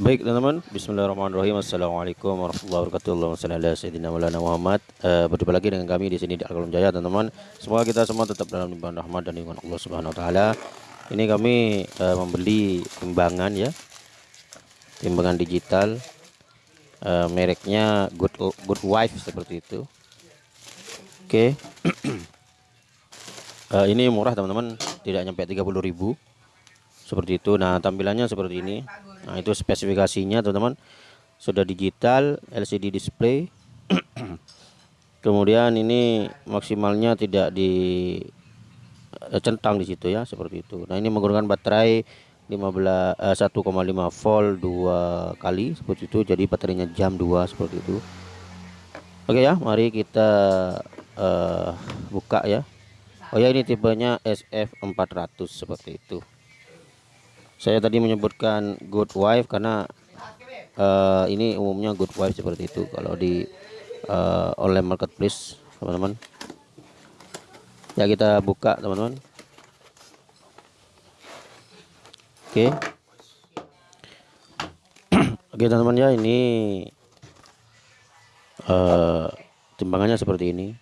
Baik teman-teman, Bismillahirrahmanirrahim. Assalamualaikum warahmatullahi wabarakatuh. Ala sayyidina Maulana Muhammad. Uh, berjumpa lagi dengan kami di sini di Al Jaya teman-teman. Semoga kita semua tetap dalam limpahan rahmat dan lindungan Allah Subhanahu wa taala. Ini kami uh, membeli timbangan ya. Timbangan digital. Uh, mereknya Good Good Wife seperti itu. Oke. Okay. uh, ini murah teman-teman, tidak nyampe 30.000 seperti itu. Nah tampilannya seperti ini. Nah itu spesifikasinya teman-teman. Sudah digital LCD display. Kemudian ini maksimalnya tidak di eh, centang di situ ya seperti itu. Nah ini menggunakan baterai 15 eh, 1,5 volt dua kali seperti itu. Jadi baterainya jam 2 seperti itu. Oke ya mari kita uh, buka ya. Oh ya ini tipenya SF400 seperti itu saya tadi menyebutkan good wife karena uh, ini umumnya good wife seperti itu. Kalau di uh, online marketplace teman-teman. Ya kita buka teman-teman. Oke. Okay. oke okay, teman-teman ya ini uh, timbangannya seperti ini.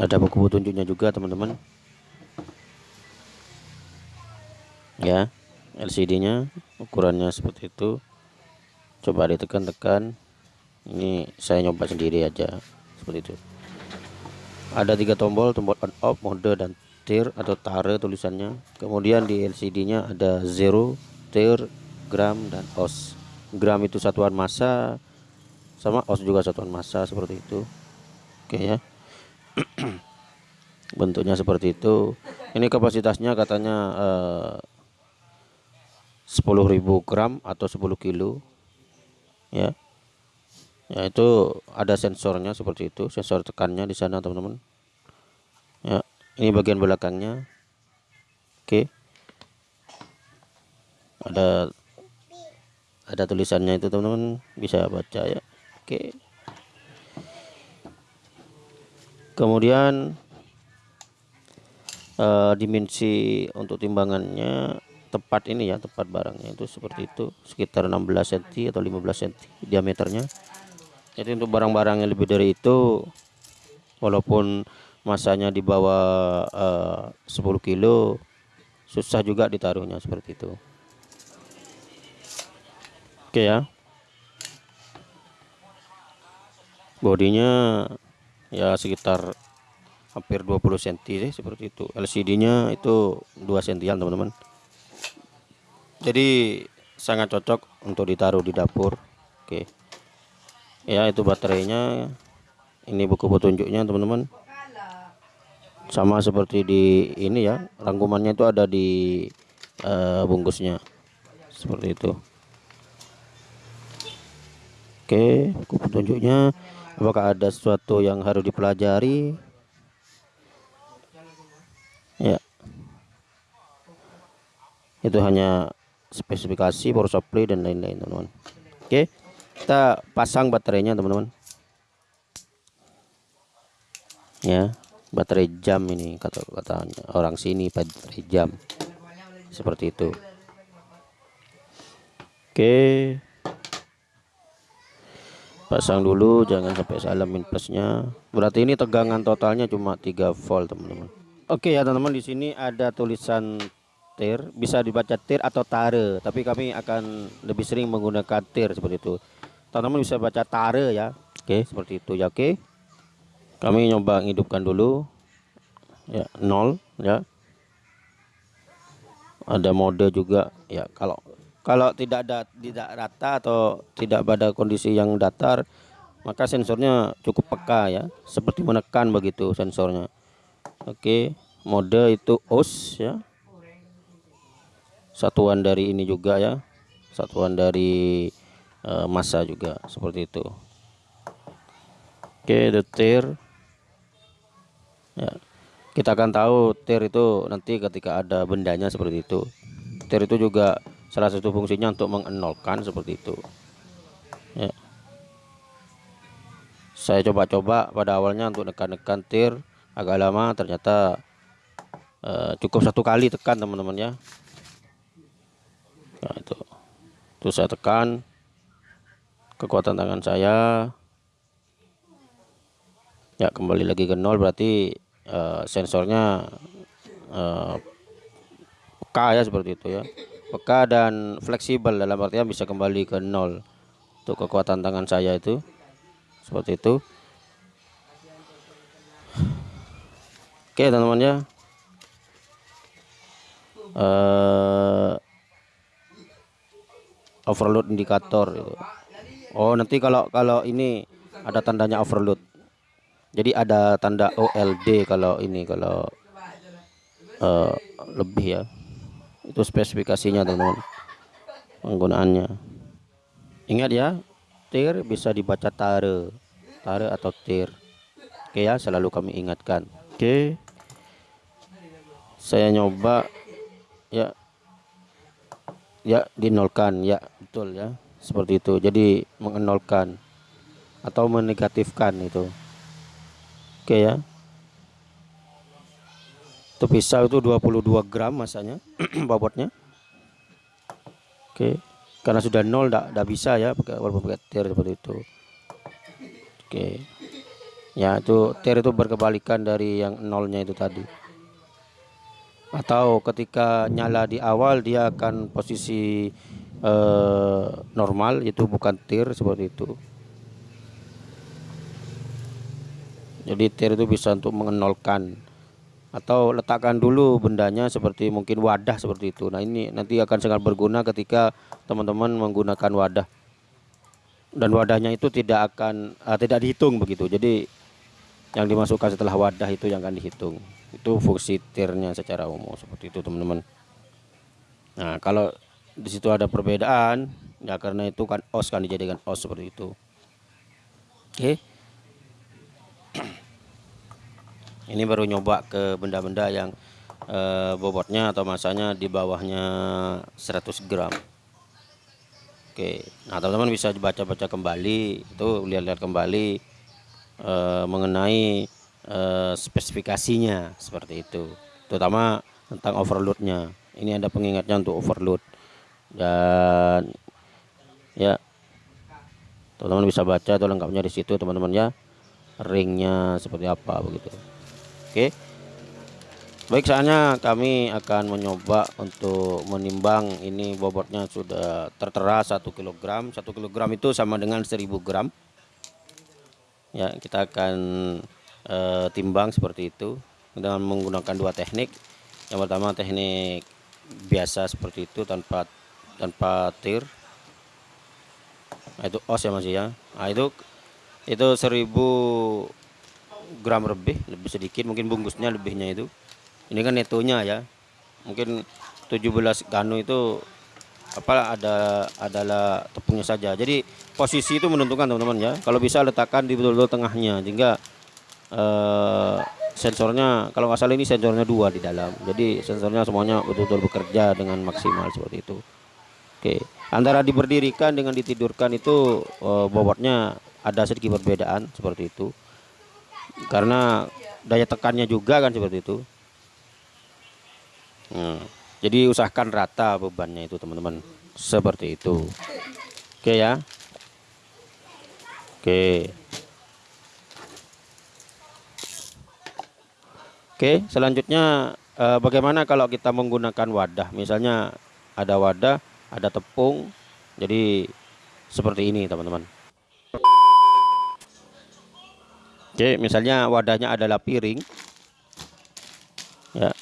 Ada buku petunjuknya juga teman-teman ya LCD nya ukurannya seperti itu. Coba ditekan-tekan. Ini saya nyoba sendiri aja seperti itu. Ada tiga tombol tombol on off mode dan tir atau tare tulisannya. Kemudian di LCD nya ada zero tir gram dan os. Gram itu satuan massa sama os juga satuan massa seperti itu. Oke ya. Bentuknya seperti itu. Ini kapasitasnya katanya eh, 10.000 gram atau 10 kilo. Ya. Ya itu ada sensornya seperti itu sensor tekannya di sana teman-teman. Ya ini bagian belakangnya. Oke. Ada ada tulisannya itu teman-teman. Bisa baca ya. Oke. Kemudian uh, dimensi untuk timbangannya tepat ini ya tepat barangnya itu seperti itu sekitar 16 cm atau 15 cm diameternya. Jadi untuk barang-barang yang lebih dari itu walaupun masanya di bawah uh, 10 kilo susah juga ditaruhnya seperti itu. Oke ya. Bodinya ya sekitar hampir 20 cm sih seperti itu. LCD nya itu 2 cm teman-teman jadi sangat cocok untuk ditaruh di dapur. Oke. Ya itu baterainya. Ini buku petunjuknya teman-teman. Sama seperti di ini ya rangkumannya itu ada di uh, bungkusnya. Seperti itu. Oke buku petunjuknya. Apakah ada sesuatu yang harus dipelajari? Ya. Itu hanya spesifikasi power supply dan lain-lain teman-teman. Oke kita pasang baterainya teman-teman. Ya baterai jam ini kata katanya orang sini baterai jam. Seperti itu. Oke. Pasang dulu jangan sampai salah min plusnya. Berarti ini tegangan totalnya cuma 3 volt teman-teman. Oke ya teman-teman di sini ada tulisan tir bisa dibaca tir atau tare tapi kami akan lebih sering menggunakan tir seperti itu. Teman-teman bisa baca tare ya. Oke seperti itu ya oke. Kami nyoba hidupkan dulu. Ya nol ya. Ada mode juga ya. Kalau kalau tidak ada tidak rata atau tidak pada kondisi yang datar maka sensornya cukup peka ya. Seperti menekan begitu sensornya. Oke mode itu os ya satuan dari ini juga ya. Satuan dari uh, massa juga seperti itu. Oke the tir. Ya. Kita akan tahu tir itu nanti ketika ada bendanya seperti itu. Tir itu juga salah satu fungsinya untuk mengenolkan seperti itu. Ya. Saya coba-coba pada awalnya untuk nekan-nekan tir agak lama ternyata uh, cukup satu kali tekan teman-teman ya nah itu Terus saya tekan kekuatan tangan saya. Ya, kembali lagi ke nol berarti uh, sensornya uh, peka ya seperti itu ya. Peka dan fleksibel dalam artian bisa kembali ke nol. Untuk kekuatan tangan saya itu seperti itu. Oke, teman-teman ya. Uh, overload indikator itu. Oh, nanti kalau kalau ini ada tandanya overload. Jadi ada tanda OLD kalau ini kalau uh, lebih ya. Itu spesifikasinya teman-teman. Penggunaannya. Ingat ya, tir bisa dibaca tare. Tare atau tir. Oke ya, selalu kami ingatkan. Oke. Saya nyoba ya ya dinolkan. Ya betul ya. Seperti itu. Jadi mengenolkan atau menegatifkan itu. Oke ya. Itu pisau itu 22 gram masanya bobotnya. Oke. Karena sudah nol tidak bisa ya pakai walaupun pakai tir seperti itu. Oke. Ya itu tir itu berkebalikan dari yang nolnya itu tadi atau ketika nyala di awal dia akan posisi eh, normal itu bukan tir seperti itu. Jadi tir itu bisa untuk mengenolkan. Atau letakkan dulu bendanya seperti mungkin wadah seperti itu. Nah ini nanti akan sangat berguna ketika teman-teman menggunakan wadah. Dan wadahnya itu tidak akan uh, tidak dihitung begitu. Jadi yang dimasukkan setelah wadah itu yang akan dihitung. Itu fungsi tirnya secara umum seperti itu teman-teman. Nah kalau di situ ada perbedaan ya karena itu kan os kan dijadikan os seperti itu. Oke. Ini baru nyoba ke benda-benda yang eh, bobotnya atau masanya di bawahnya 100 gram. Oke. Nah teman-teman bisa baca-baca kembali itu lihat-lihat kembali eh, mengenai Eh, spesifikasinya seperti itu terutama tentang overloadnya. Ini ada pengingatnya untuk overload. Dan ya teman-teman bisa baca atau lengkapnya di situ teman-teman ya ringnya seperti apa begitu. Oke. Baik saatnya kami akan mencoba untuk menimbang ini bobotnya sudah tertera satu kilogram. Satu kilogram itu sama dengan 1000 gram ya kita akan e, timbang seperti itu dengan menggunakan dua teknik. Yang pertama teknik biasa seperti itu tanpa tanpa tir. Nah, itu os ya masih ya. Nah, itu itu 1000 gram lebih lebih sedikit. Mungkin bungkusnya lebihnya itu. Ini kan netonya ya. Mungkin 17 ganu itu apa ada adalah tepungnya saja. Jadi posisi itu menentukan teman-teman ya. Kalau bisa letakkan di betul-betul tengahnya sehingga uh, sensornya kalau nggak salah ini sensornya dua di dalam. Jadi sensornya semuanya betul-betul bekerja dengan maksimal seperti itu. Oke. Antara diberdirikan dengan ditidurkan itu uh, bobotnya ada sedikit perbedaan seperti itu. Karena daya tekannya juga kan seperti itu. Hmm. Jadi usahakan rata bebannya itu teman-teman seperti itu oke ya oke Oke, selanjutnya eh, bagaimana kalau kita menggunakan wadah? Misalnya ada wadah, ada tepung. Jadi seperti ini, teman-teman. Oke, misalnya wadahnya adalah piring. Ya.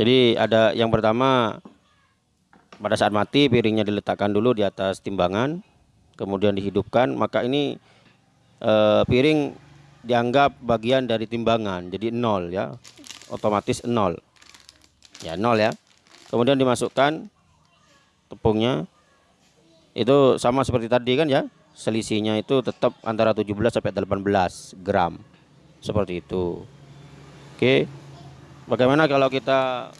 Jadi ada yang pertama pada saat mati piringnya diletakkan dulu di atas timbangan, kemudian dihidupkan, maka ini eh, piring dianggap bagian dari timbangan jadi nol ya otomatis nol. Ya nol ya. Kemudian dimasukkan tepungnya. Itu sama seperti tadi kan ya selisihnya itu tetap antara 17 sampai 18 gram. Seperti itu. Oke bagaimana kalau kita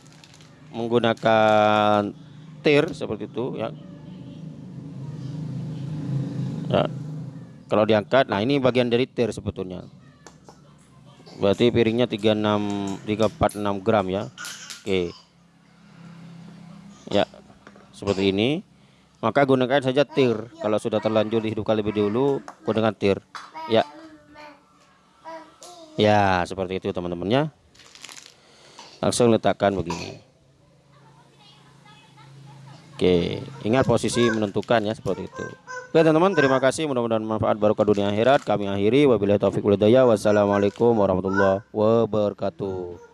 menggunakan tir seperti itu ya? Ya. Kalau diangkat nah ini bagian dari tir sebetulnya. Berarti piringnya 36 346 gram ya? Oke. Ya seperti ini. Maka gunakan saja tir. Kalau sudah terlanjur dihidupkan lebih dulu gunakan tir. Ya. Ya seperti itu teman-temannya langsung letakkan begini. Oke ingat posisi menentukan ya seperti itu. Oke teman-teman terima kasih. Mudah-mudahan manfaat barokah dunia akhirat. Kami akhiri. Wabillahi taufiq wassalamualaikum warahmatullahi wabarakatuh